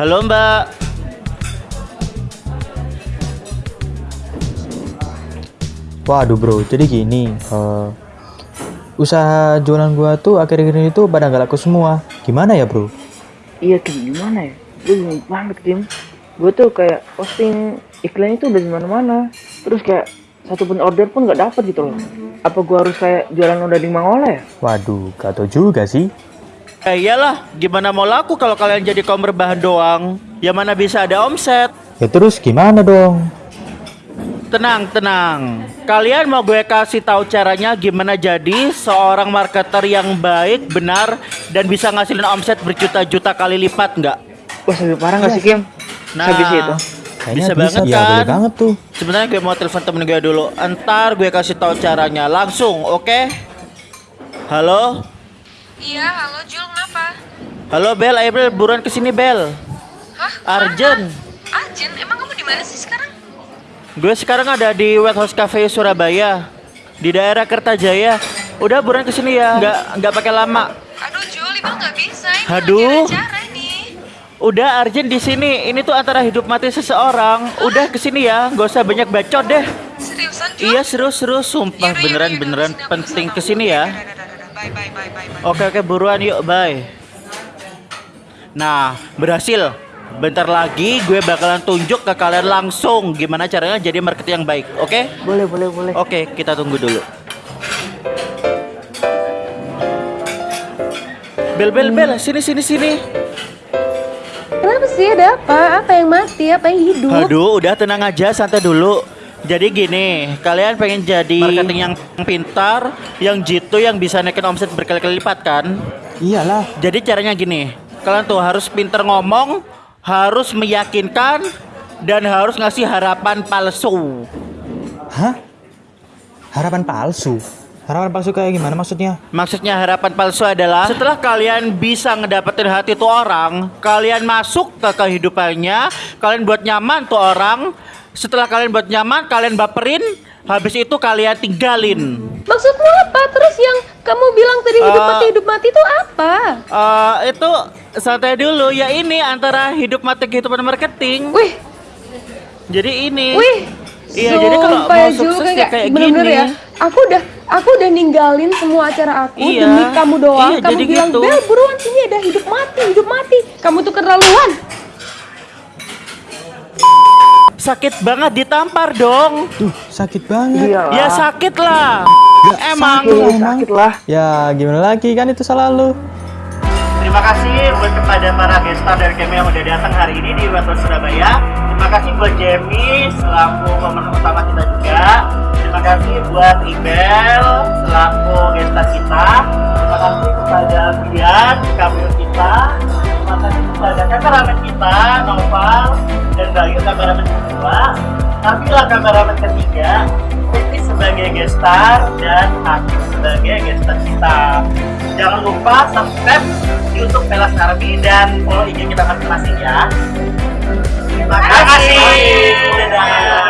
Halo Mbak. Waduh bro, jadi gini, eh, usaha jualan gua tuh akhir-akhir ini tuh pada nggak laku semua. Gimana ya bro? Iya Kim, gimana ya? Gue bingung banget Kim. Gue tuh kayak posting iklan itu udah di mana-mana. Terus kayak satu pun order pun nggak dapet gitu loh. Apa gue harus kayak jualan udah di Mangola ya? Waduh, gak tau juga sih. Ya iyalah, gimana mau laku kalau kalian jadi kaum berbahan doang? Ya mana bisa ada omset? Ya terus gimana dong? Tenang, tenang. Kalian mau gue kasih tahu caranya gimana jadi seorang marketer yang baik, benar, dan bisa ngasilin omset berjuta-juta kali lipat nggak? Wah, sampai parah nggak sih Kim? Nah, Habis itu. Kayaknya bisa, banget ya, kan? boleh banget tuh. Sebenarnya gue mau telepon temen gue dulu. Entar gue kasih tahu caranya langsung, oke? Halo? Iya, halo Jul, kenapa? Halo Bel, ayo Bel, buruan ke sini Bel. Hah? Arjen, Arjen, emang kamu di mana sih sekarang? gue sekarang ada di Wet House Cafe Surabaya di daerah Kertajaya. Udah buruan ke sini ya, nggak nggak pakai lama. Aduh Jul, itu nggak bisa. Ini Aduh. acara ini. Udah Arjen di sini. Ini tuh antara hidup mati seseorang. Udah ke sini ya, gak usah banyak bacot deh. Seriusan Jul? Iya seru-seru, sumpah Yaudah, yaudah, beneran yaudah, beneran aku penting ke sini ya. Bye, bye, bye, bye, bye. Oke oke buruan yuk bye. Nah berhasil. Bentar lagi gue bakalan tunjuk ke kalian langsung gimana caranya jadi marketing yang baik. Oke? Boleh, boleh, boleh. Oke kita tunggu dulu. Bel bel bel sini sini sini. Kenapa sih? Ada apa? Apa yang mati? Apa yang hidup? Aduh udah tenang aja santai dulu. Jadi gini, kalian pengen jadi marketing yang pintar, yang jitu, yang bisa naikin omset berkali-kali lipat kan? Iyalah. Jadi caranya gini, kalian tuh harus pinter ngomong, harus meyakinkan, dan harus ngasih harapan palsu. Hah? Harapan palsu? Harapan palsu kayak gimana maksudnya? Maksudnya harapan palsu adalah setelah kalian bisa ngedapetin hati tuh orang, kalian masuk ke kehidupannya, kalian buat nyaman tuh orang. Setelah kalian buat nyaman, kalian baperin, habis itu kalian tinggalin. Maksudmu apa? Terus yang kamu bilang tadi hidup Eh, mati hidup mati itu apa? Eh itu santai dulu ya ini antara hidup mati kehidupan marketing. Wih, Jadi ini. wih. Iya, jadi kalau mau Jul, sukses ya kayak bener-bener gini. ya. Aku udah aku udah ninggalin semua acara aku Iya. demi kamu doang. Iya, kamu jadi bilang, gitu. "Bel, buruan sini ada hidup mati, hidup mati." Kamu tuh keterlaluan. Sakit banget ditampar dong. Tuh, sakit banget. Iya Ya sakit lah. Emang. sakit. Sakit lah. Ya, gimana lagi kan itu salah lu. Terima kasih buat kepada para gestar dari kami yang udah datang hari ini di Weton Surabaya. Terima kasih buat Jamie selaku pemeran utama kita juga. Terima kasih buat Ibel selaku gestar kita. Terima kasih kepada Bian, kamera kita. Terima kasih kepada kameramen kita, Noval dan Bayu kameramen kedua. Kamilah kameramen ketiga. Ini sebagai gestar dan Hakim sebagai gestar kita. Jangan lupa subscribe YouTube Pelas Army dan follow IG kita masing-masing ya. Terima kasih. Dadah.